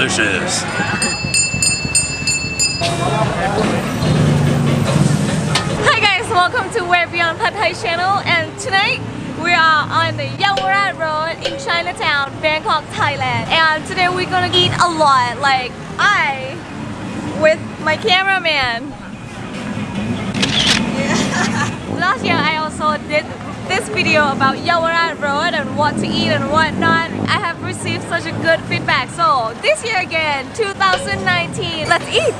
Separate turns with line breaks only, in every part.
Delicious.
Hi guys, welcome to Where Beyond Pad Thai channel and tonight we are on the Yawarat Road in Chinatown, Bangkok, Thailand and today we're gonna eat a lot like I with my cameraman Last year I also did this video about Yawarat Road and what to eat and whatnot. I have received such a good feedback. So this year again, 2019, let's eat!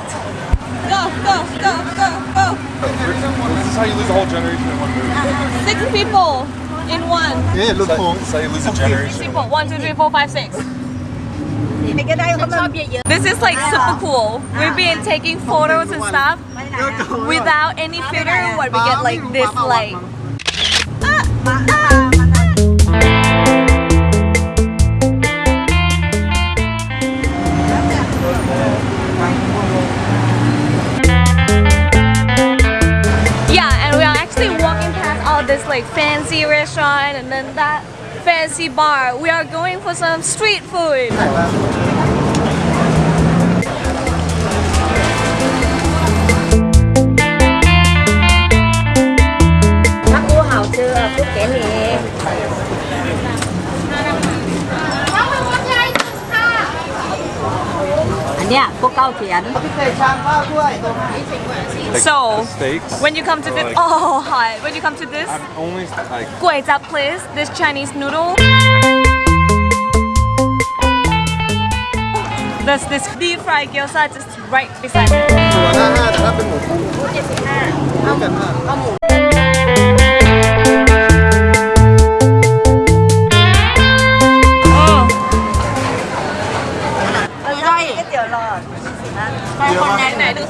Go, go, go, go, go!
This is how you lose a whole generation in one move.
Six people in one.
Yeah, look cool.
This is how you lose a generation.
Six people, one, two, three, four, five, six. This is like super cool. We've been taking photos and stuff without any filter. What we get like this like this like fancy restaurant and then that fancy bar. We are going for some street food.
Yeah,
So,
steaks,
when you come to this, oh hi, when you come to this,
only like,
guai this Chinese noodle. There's this deep fried gyoza just right beside me.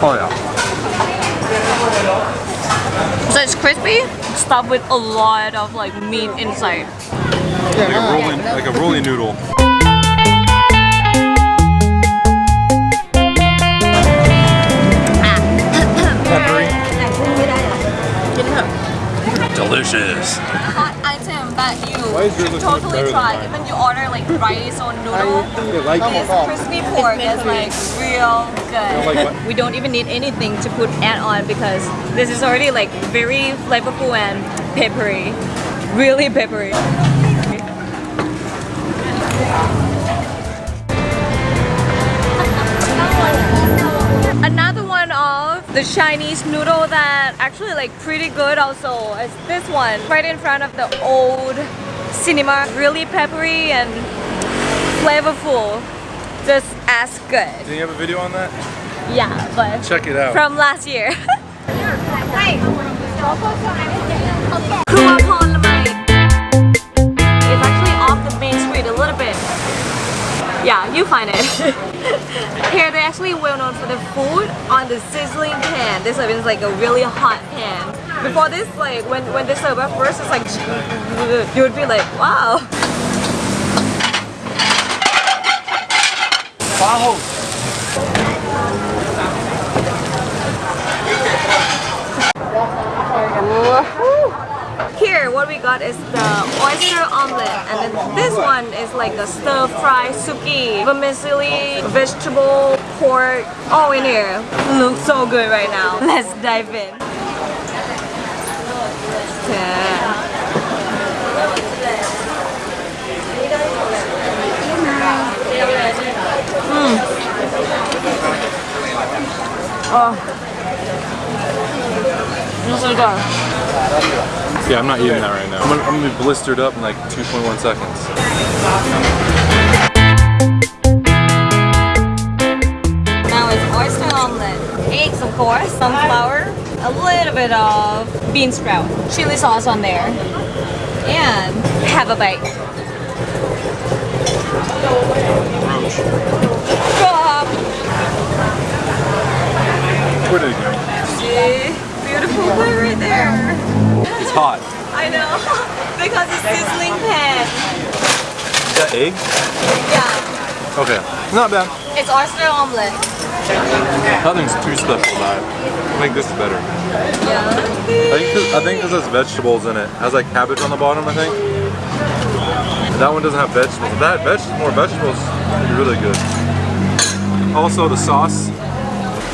Oh
yeah.
So it's crispy, stuffed with a lot of like meat inside.
Like a rolling like a rolling noodle.
Delicious.
Hot item that you
Why is yours
should totally try.
mine?
Even you order like rice or noodle.
like
This crispy pork is like real good. We don't even need anything to put add on because this is already like very flavorful and peppery. Really peppery. The Chinese noodle that actually like pretty good also is this one right in front of the old cinema. Really peppery and flavorful. Just as good.
Do you have a video on that?
Yeah, but
Check it out.
from last year. Yeah, you find it. Here they're actually well known for the food on the sizzling pan. This oven is like a really hot pan. Before this, like when when they serve at first, it's like you would be like, wow. Here, what we got is the oyster omelet, and then this one is like a stir fry suki, vermicelli, vegetable, pork, all in here. Looks so good right now. Let's dive in. Yeah. Mm. Oh. This is good.
Yeah, I'm not eating that right now. I'm gonna, I'm gonna be blistered up in like 2.1 seconds.
Now it's oyster omelet, eggs of course, sunflower, a little bit of bean sprout, chili sauce on there, and have a bite. Stop.
Put it?
Beautiful right there.
It's hot.
I know, because it's sizzling pan.
Is that egg?
Yeah,
Okay. Not bad.
it's oyster omelet.
Nothing's too special about it. I think this is better.
Yeah.
I think cause, I think 'cause there's vegetables in it. It has like cabbage on the bottom, I think. That one doesn't have vegetables. If that had veg- more vegetables, it'd be really good. Also, the sauce.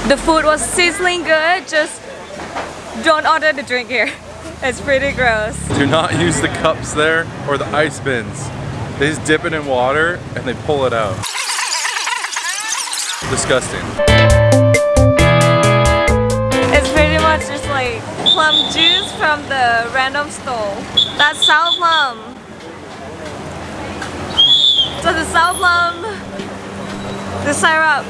The food was sizzling good, just don't order the drink here. It's pretty gross.
Do not use the cups there or the ice bins. They just dip it in water and they pull it out. Disgusting.
It's pretty much just like plum juice from the random store. That's sour plum. So the sour plum, the syrup,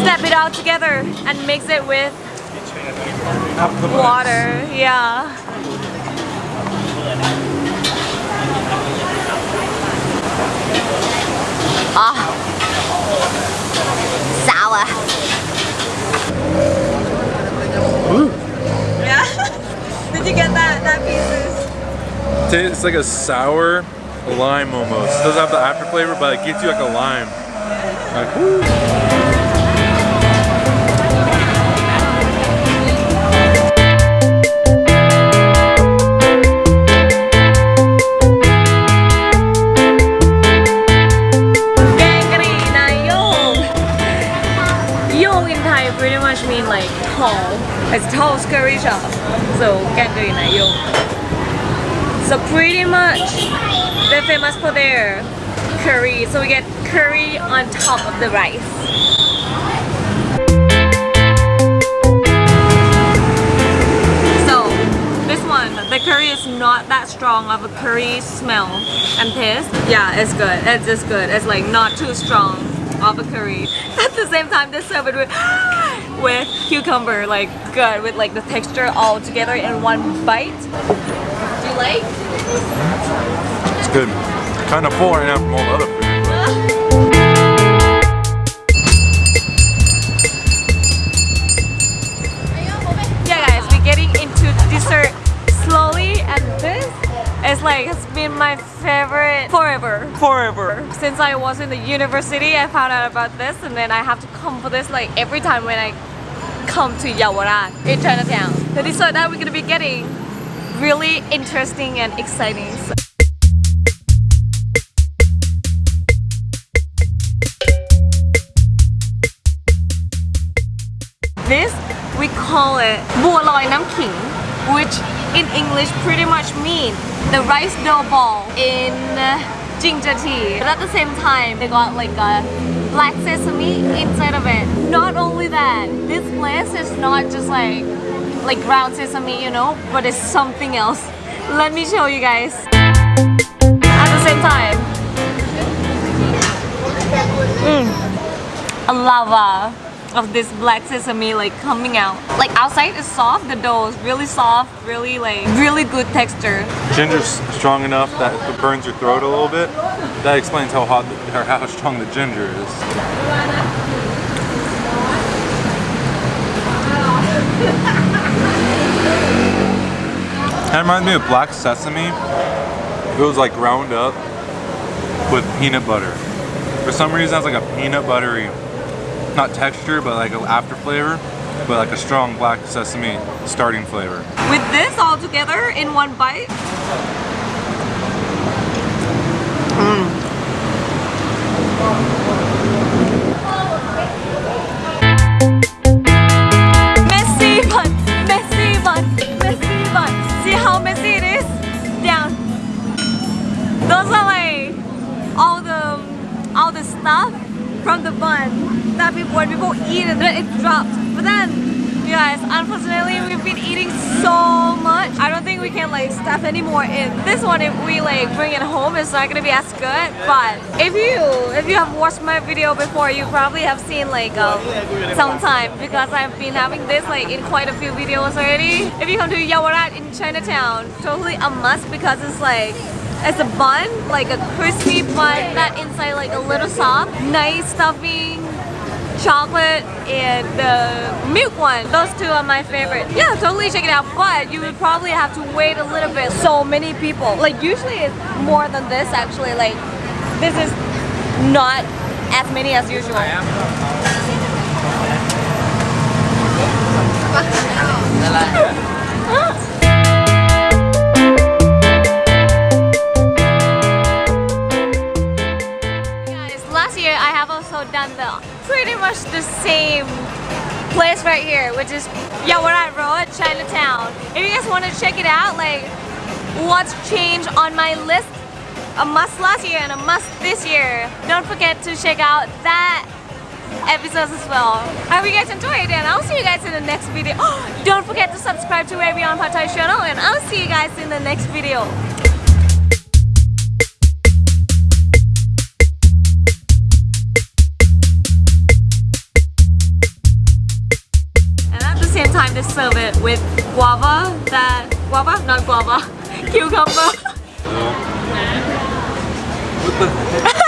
step it all together and mix it with water. Yeah. Ah, sour. Yeah. Did you get that? That pieces.
Tastes like a sour lime almost. It doesn't have the after flavor, but it gives you like a lime. Like, woo.
So pretty much they're famous for their curry. So we get curry on top of the rice. So this one, the curry is not that strong of a curry smell and taste. Yeah, it's good. It's just good. It's like not too strong of a curry. At the same time, they serve it with with cucumber, like good with like the texture all together in one bite. Do you like?
It's good. Kind of full right now from all the other food.
yeah guys we're getting into dessert slowly and this is like has been my favorite forever forever since i was in the university i found out about this and then i have to come for this like every time when i come to Yawarat in Chinatown the dessert that we're gonna be getting really interesting and exciting. So this we call it Bua Loi Nam King, which in English pretty much means the rice dough ball in ginger tea. But at the same time, they got like a black sesame inside of it. Not only that, this place is not just like like ground sesame, you know, but it's something else. Let me show you guys. At the same time, mm, a lava of this black sesame like coming out. Like outside is soft, the dough is really soft, really like really good texture.
Ginger's strong enough that it burns your throat a little bit. That explains how hot or how strong the ginger is. That reminds me of black sesame. It was like ground up with peanut butter. For some reason, it has like a peanut buttery, not texture, but like an after flavor, but like a strong black sesame starting flavor.
With this all together in one bite. Unfortunately we've been eating so much. I don't think we can like stuff any more in. This one if we like bring it home it's not gonna be as good. But if you if you have watched my video before you probably have seen like um, sometime because I've been having this like in quite a few videos already. If you come to Yawarat in Chinatown, totally a must because it's like it's a bun, like a crispy bun that inside like a little soft, nice stuffing, chocolate and the milk one. Those two are my favorite. Yeah, totally check it out. But you would probably have to wait a little bit. So many people. Like usually it's more than this actually. Like this is not as many as usual. Guys, last year I have also also done the pretty much the same place right here, which is Yawarat Road, Chinatown. If you guys want to check it out, like what's changed on my list, a must last year and a must this year, don't forget to check out that episodes as well. I hope you guys enjoyed it, and I'll see you guys in the next video. don't forget to subscribe to Wavy on Pattaya channel and I'll see you guys in the next video. Guava. That guava, not guava, cucumber.
What the